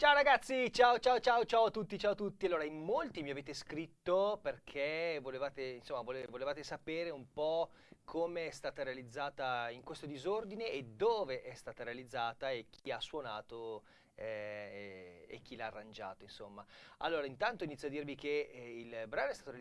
Ciao ragazzi, ciao ciao ciao ciao a tutti, ciao a tutti. Allora, in molti mi avete scritto perché volevate, insomma, vole- volevate sapere un po' come è stata realizzata in questo disordine e dove è stata realizzata e chi ha suonato eh, e, chi l'ha arrangiato, insomma. Allora, intanto inizio a dirvi che eh, il brano è stato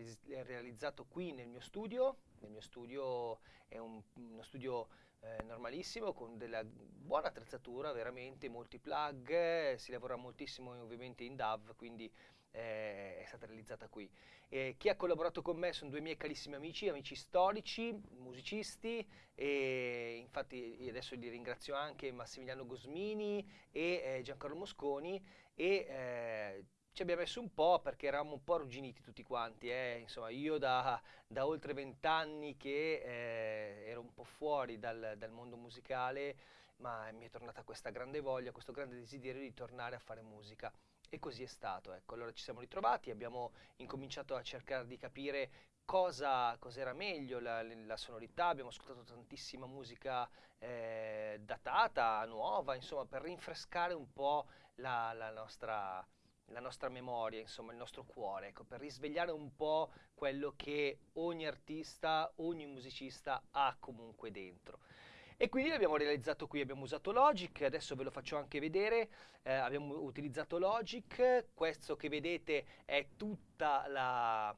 realizzato qui nel mio studio. Nel mio studio è un- uno studio eh, normalissimo con della buona attrezzatura, veramente molti plug, eh, si lavora moltissimo ovviamente in DAV, quindi eh, è stata realizzata qui. Chi ha collaborato con me sono due miei carissimi amici, amici storici, musicisti, e infatti adesso li ringrazio anche Massimiliano Gosmini e eh, Giancarlo Mosconi e eh, ci abbiamo messo un po' perché eravamo un po' arrugginiti tutti quanti, eh. Insomma, io da, da oltre vent'anni che eh, ero un po' fuori dal, dal, mondo musicale, ma mi è tornata questa grande voglia, questo grande desiderio di tornare a fare musica. E così è stato, ecco. Allora ci siamo ritrovati, abbiamo incominciato a cercare di capire cosa era meglio, la, la, sonorità, abbiamo ascoltato tantissima musica eh, datata, nuova, insomma, per rinfrescare un po' la, la nostra la nostra memoria, insomma il nostro cuore, ecco, per risvegliare un po' quello che ogni artista, ogni musicista ha comunque dentro. E quindi l'abbiamo realizzato qui, abbiamo usato Logic, adesso ve lo faccio anche vedere, eh, abbiamo utilizzato Logic, questo che vedete è tutta la,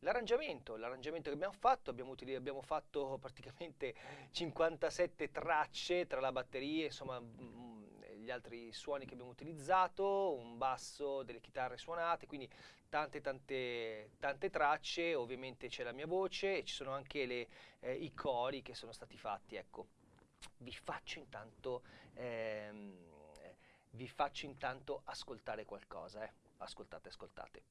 L'arrangiamento, l'arrangiamento che abbiamo fatto, abbiamo, abbiamo, fatto praticamente 57 tracce tra la batteria, insomma gli altri suoni che abbiamo utilizzato, un basso, delle chitarre suonate, quindi tante tante tante tracce, ovviamente c'è la mia voce e ci sono anche le, eh, i cori che sono stati fatti, ecco. Vi faccio intanto, ehm, vi faccio intanto ascoltare qualcosa, eh. ascoltate, ascoltate.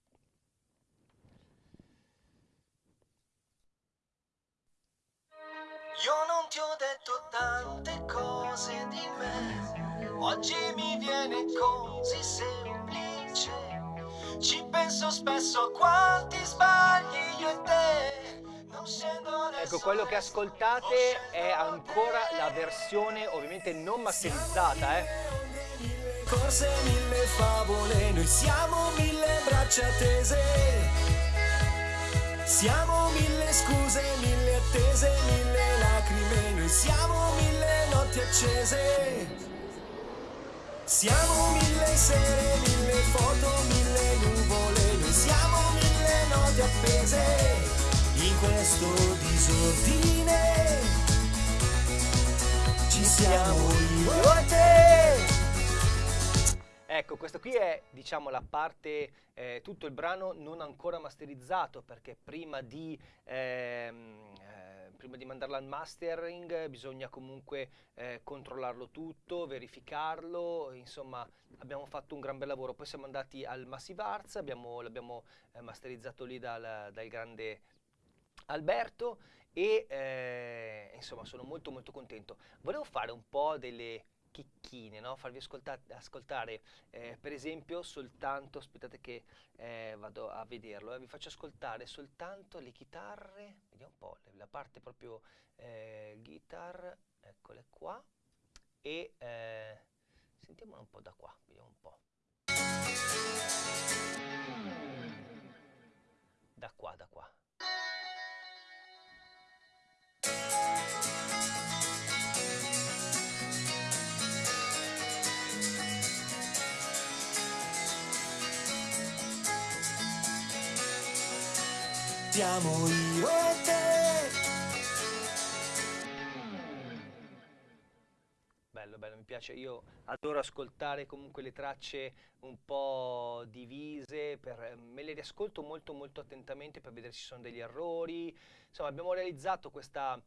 Io non ti ho detto tante cose di me Oggi mi viene così semplice. Ci penso spesso a quanti sbagli io e te. Ecco, quello che ascoltate è ancora la versione ovviamente non masterizzata, eh. Corse mille favole, noi siamo mille braccia tese. Siamo mille scuse, mille attese, mille lacrime, noi siamo mille notti accese. Siamo mille sere, mille foto, mille nuvole, noi siamo mille note appese in questo disordine. Ci siamo io e te. Ecco, questa qui è diciamo la parte, eh, tutto il brano non ancora masterizzato perché prima di ehm, prima di mandarla al mastering bisogna comunque eh, controllarlo tutto, verificarlo, insomma abbiamo fatto un gran bel lavoro. Poi siamo andati al Massive Arts, l'abbiamo eh, masterizzato lì dal, dal, grande Alberto e eh, insomma sono molto molto contento. Volevo fare un po' delle chicchine, no? farvi ascolta ascoltare eh, per esempio soltanto, aspettate che eh, vado a vederlo, eh, vi faccio ascoltare soltanto le chitarre, vediamo un po', la parte proprio eh, guitar, eccole qua, e eh, sentiamolo un po' da qua, vediamo un po'. Siamo io e te. Bello, bello, mi piace. Io adoro ascoltare comunque le tracce un po' divise, per, me le riascolto molto molto attentamente per vedere se ci sono degli errori. Insomma, abbiamo realizzato questa,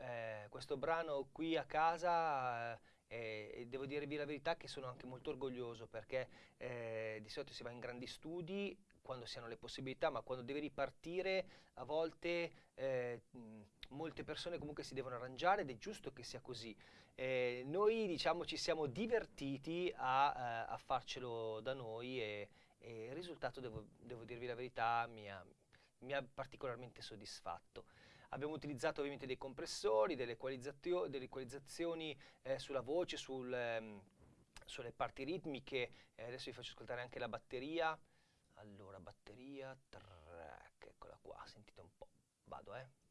eh, questo brano qui a casa. Eh, e devo dirvi la verità che sono anche molto orgoglioso perché eh, di solito si va in grandi studi quando si hanno le possibilità, ma quando deve ripartire a volte eh, molte persone comunque si devono arrangiare ed è giusto che sia così. Eh, noi diciamo ci siamo divertiti a, eh, a farcelo da noi e, e il risultato, devo, devo, dirvi la verità, mi ha, mi ha particolarmente soddisfatto. Abbiamo utilizzato ovviamente dei compressori, delle, delle equalizzazioni eh, sulla voce, sul, ehm, sulle parti ritmiche, eh, adesso vi faccio ascoltare anche la batteria. Allora, batteria, track, eccola qua, sentite un po', vado eh.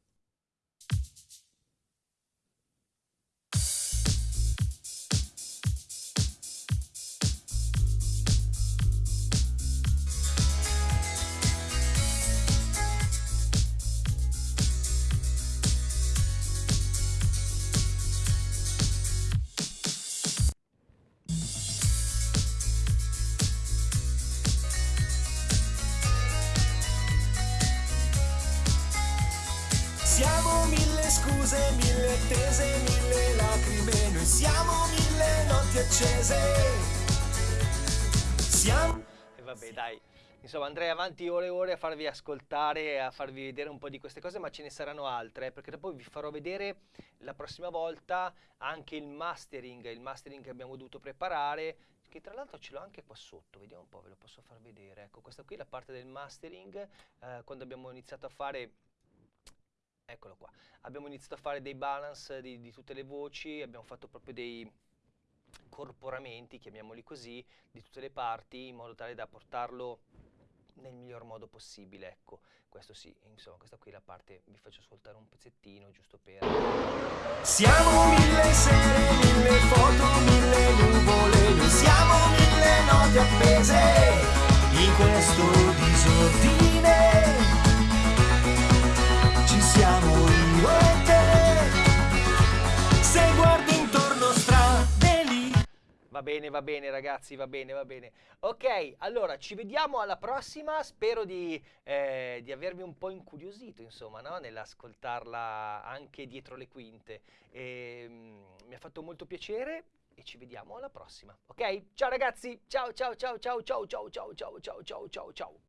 Scuse, mille attese, mille lacrime, noi siamo mille notti accese. Siamo... E vabbè, dai. Insomma, andrei avanti ore e ore a farvi ascoltare a farvi vedere un po' di queste cose, ma ce ne saranno altre, eh, perché dopo vi farò vedere la prossima volta anche il mastering, il mastering che abbiamo dovuto preparare, che tra l'altro ce l'ho anche qua sotto, vediamo un po', ve lo posso far vedere. Ecco, questa qui è la parte del mastering, eh, quando abbiamo iniziato a fare eccolo qua. Abbiamo iniziato a fare dei balance di, di, tutte le voci, abbiamo fatto proprio dei corporamenti, chiamiamoli così, di tutte le parti, in modo tale da portarlo nel miglior modo possibile, ecco, questo sì, insomma, questa qui è la parte, vi faccio ascoltare un pezzettino, giusto per... Siamo mille sere, mille foto, mille nuvole, noi siamo mille note appese in questo disordine. Va bene, va bene ragazzi, va bene, va bene. Ok, allora ci vediamo alla prossima, spero di, eh, di avervi un po' incuriosito, insomma, no? nell'ascoltarla anche dietro le quinte. E, mm, mi ha fatto molto piacere e ci vediamo alla prossima, ok? Ciao ragazzi, ciao ciao ciao ciao ciao ciao ciao ciao ciao ciao ciao.